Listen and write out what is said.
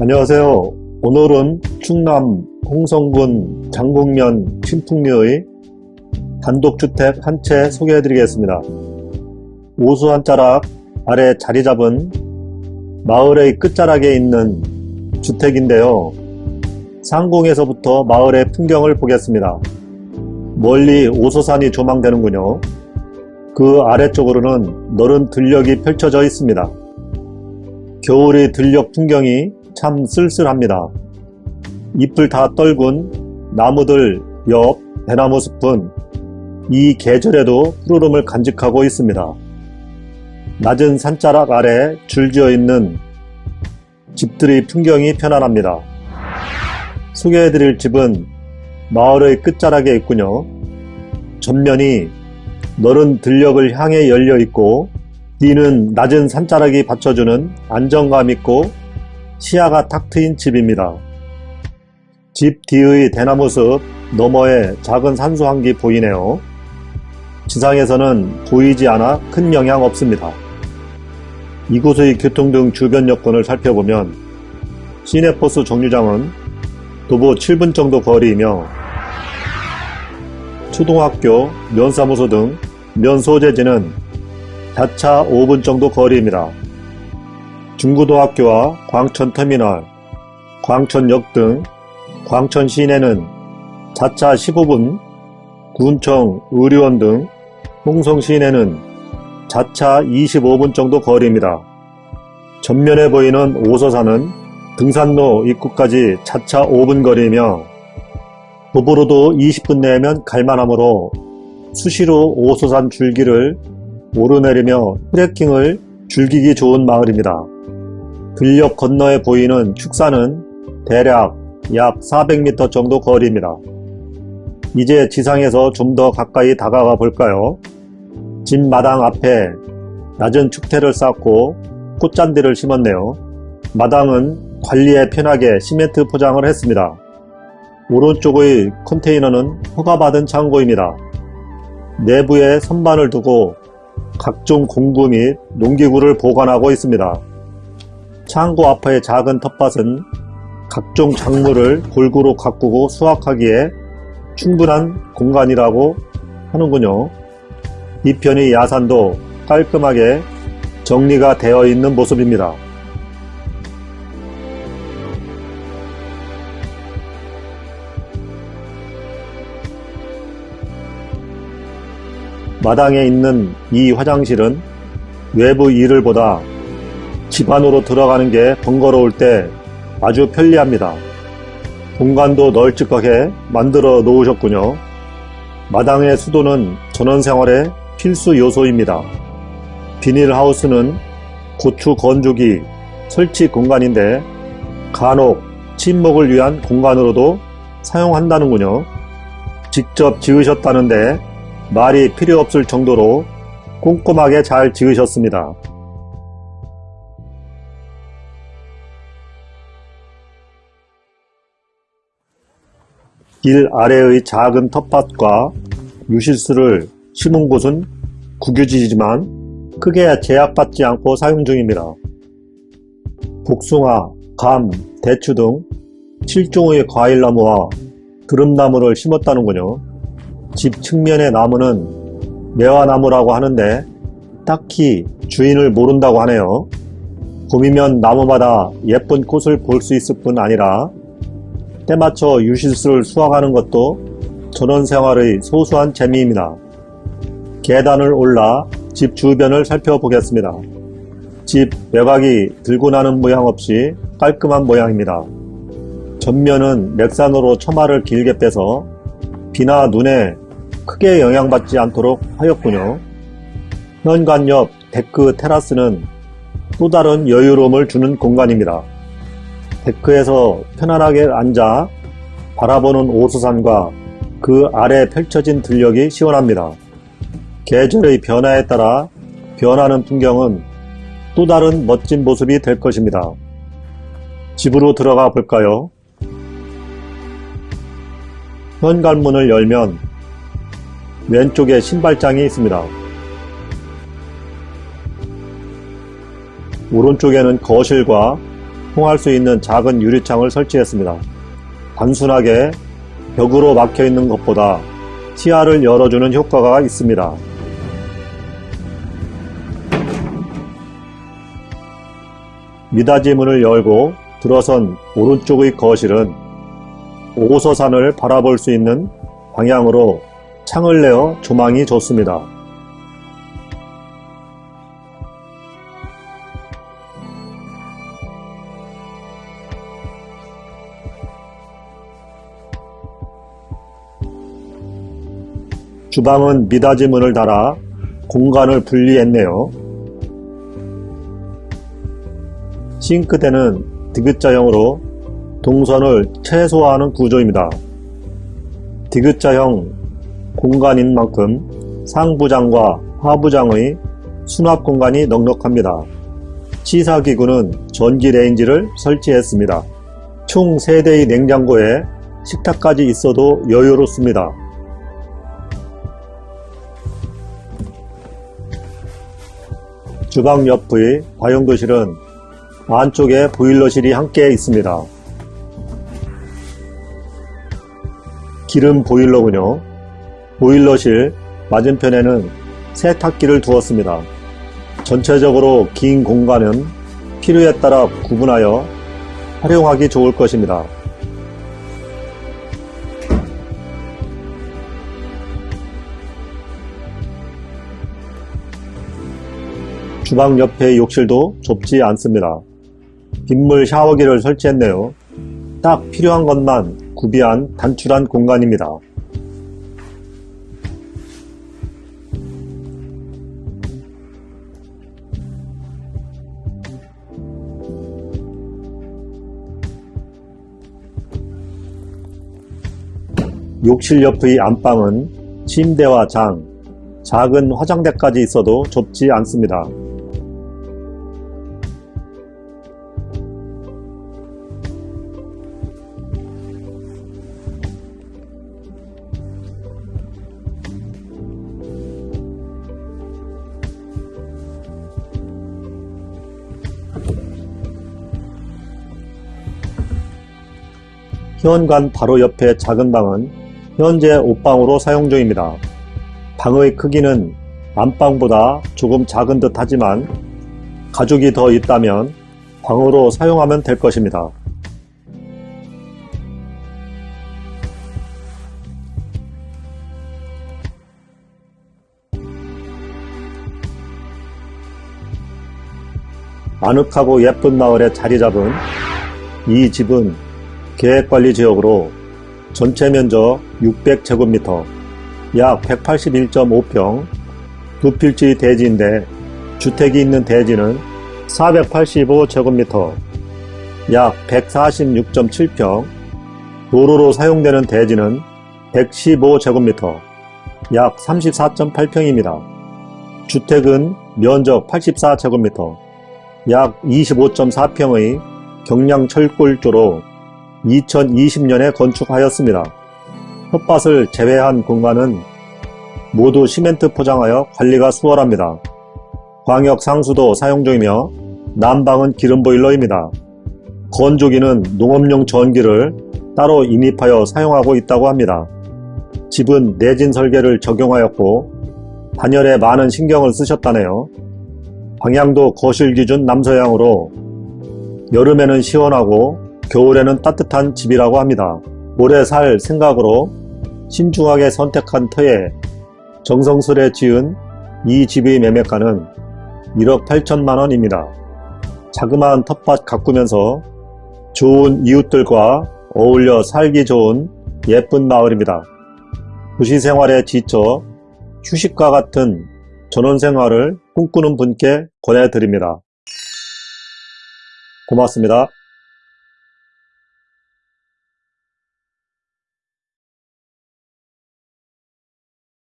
안녕하세요. 오늘은 충남 홍성군 장곡면 신풍리의 단독주택 한 채 소개해 드리겠습니다. 오수 한 자락 아래 자리 잡은 마을의 끝자락에 있는 주택인데요. 상공에서부터 마을의 풍경을 보겠습니다. 멀리 오소산이 조망되는군요. 그 아래쪽으로는 너른 들녘이 펼쳐져 있습니다. 겨울의 들녘 풍경이 참 쓸쓸합니다. 잎을 다 떨군 나무들 옆 대나무 숲은 이 계절에도 푸르름을 간직하고 있습니다. 낮은 산자락 아래 줄지어 있는 집들의 풍경이 편안합니다. 소개해드릴 집은 마을의 끝자락에 있군요. 전면이 너른 들녘을 향해 열려 있고 뒤는 낮은 산자락이 받쳐주는 안정감 있고 시야가 탁 트인 집입니다. 집 뒤의 대나무 숲 너머에 작은 산수 한기 보이네요. 지상에서는 보이지 않아 큰 영향 없습니다. 이곳의 교통 등 주변 여건을 살펴보면 시내버스 정류장은 도보 7분 정도 거리이며 초등학교, 면사무소 등 면소재지는 자차 5분 정도 거리입니다. 중고등학교와 광천터미널, 광천역 등 광천 시내는 자차 15분, 군청, 의료원 등 홍성 시내는 자차 25분 정도 거리입니다. 전면에 보이는 오서산은 등산로 입구까지 자차 5분 거리이며 도보로도 20분 내면 갈만하므로 수시로 오소산 줄기를 오르내리며 트레킹을 즐기기 좋은 마을입니다. 들녘 건너에 보이는 축사는 대략 약 400m 정도 거리입니다. 이제 지상에서 좀 더 가까이 다가가 볼까요? 집 마당 앞에 낮은 축대를 쌓고 꽃잔디를 심었네요. 마당은 관리에 편하게 시멘트 포장을 했습니다. 오른쪽의 컨테이너는 허가받은 창고입니다. 내부에 선반을 두고 각종 공구 및 농기구를 보관하고 있습니다. 창고 앞의 작은 텃밭은 각종 작물을 골고루 가꾸고 수확하기에 충분한 공간이라고 하는군요. 이 편의 야산도 깔끔하게 정리가 되어 있는 모습입니다. 마당에 있는 이 화장실은 외부 이를 보다 집 안으로 들어가는 게 번거로울 때 아주 편리합니다. 공간도 널찍하게 만들어 놓으셨군요. 마당의 수도는 전원생활의 필수 요소입니다. 비닐하우스는 고추 건조기 설치 공간인데 간혹 침묵을 위한 공간으로도 사용한다는군요. 직접 지으셨다는데 말이 필요 없을 정도로 꼼꼼하게 잘 지으셨습니다. 길 아래의 작은 텃밭과 유실수를 심은 곳은 국유지지만 크게 제약받지 않고 사용 중입니다. 복숭아, 감, 대추 등 7종의 과일나무와 드름나무를 심었다는군요. 집 측면의 나무는 매화나무라고 하는데 딱히 주인을 모른다고 하네요. 봄이면 나무마다 예쁜 꽃을 볼 수 있을 뿐 아니라 때맞춰 유실수를 수확하는 것도 전원 생활의 소소한 재미입니다. 계단을 올라 집 주변을 살펴보겠습니다. 집 외곽이 들고 나는 모양 없이 깔끔한 모양입니다. 전면은 맥산으로 처마를 길게 빼서 비나 눈에 크게 영향받지 않도록 하였군요. 현관 옆 데크 테라스는 또 다른 여유로움을 주는 공간입니다. 데크에서 편안하게 앉아 바라보는 오수산과 그 아래 펼쳐진 들녘이 시원합니다. 계절의 변화에 따라 변하는 풍경은 또 다른 멋진 모습이 될 것입니다. 집으로 들어가 볼까요? 현관문을 열면 왼쪽에 신발장이 있습니다. 오른쪽에는 거실과 통할 수 있는 작은 유리창을 설치했습니다. 단순하게 벽으로 막혀 있는 것보다 시야를 열어주는 효과가 있습니다. 미닫이 문을 열고 들어선 오른쪽의 거실은 오소산을 바라볼 수 있는 방향으로 창을 내어 조망이 좋습니다. 주방은 미닫이 문을 달아 공간을 분리했네요. 싱크대는 디귿자형으로 동선을 최소화하는 구조입니다. 디귿자형 공간인 만큼 상부장과 하부장의 수납 공간이 넉넉합니다. 취사기구는 전기 레인지를 설치했습니다. 총 3대의 냉장고에 식탁까지 있어도 여유롭습니다. 주방 옆의 다용도실은 안쪽에 보일러실이 함께 있습니다. 기름 보일러군요. 보일러실 맞은편에는 세탁기를 두었습니다. 전체적으로 긴 공간은 필요에 따라 구분하여 활용하기 좋을 것입니다. 주방 옆의 욕실도 좁지 않습니다. 빗물 샤워기를 설치했네요. 딱 필요한 것만 구비한 단출한 공간입니다. 욕실 옆의 안방은 침대와 장, 작은 화장대까지 있어도 좁지 않습니다. 현관 바로 옆에 작은 방은 현재 옷방으로 사용 중입니다. 방의 크기는 안방보다 조금 작은 듯 하지만 가족이 더 있다면 방으로 사용하면 될 것입니다. 아늑하고 예쁜 마을에 자리 잡은 이 집은 계획관리 지역으로 전체 면적 600제곱미터, 약 181.5평, 두 필지 대지인데 주택이 있는 대지는 485제곱미터, 약 146.7평, 도로로 사용되는 대지는 115제곱미터, 약 34.8평입니다. 주택은 면적 84제곱미터, 약 25.4평의 경량 철골조로 2020년에 건축하였습니다. 텃밭을 제외한 공간은 모두 시멘트 포장하여 관리가 수월합니다. 광역 상수도 사용 중이며 난방은 기름 보일러입니다. 건조기는 농업용 전기를 따로 인입하여 사용하고 있다고 합니다. 집은 내진 설계를 적용하였고 단열에 많은 신경을 쓰셨다네요. 방향도 거실 기준 남서향으로 여름에는 시원하고 겨울에는 따뜻한 집이라고 합니다. 오래 살 생각으로 신중하게 선택한 터에 정성스레 지은 이 집의 매매가는 1억 8천만 원입니다. 자그마한 텃밭 가꾸면서 좋은 이웃들과 어울려 살기 좋은 예쁜 마을입니다. 도시 생활에 지쳐 휴식과 같은 전원생활을 꿈꾸는 분께 권해드립니다. 고맙습니다.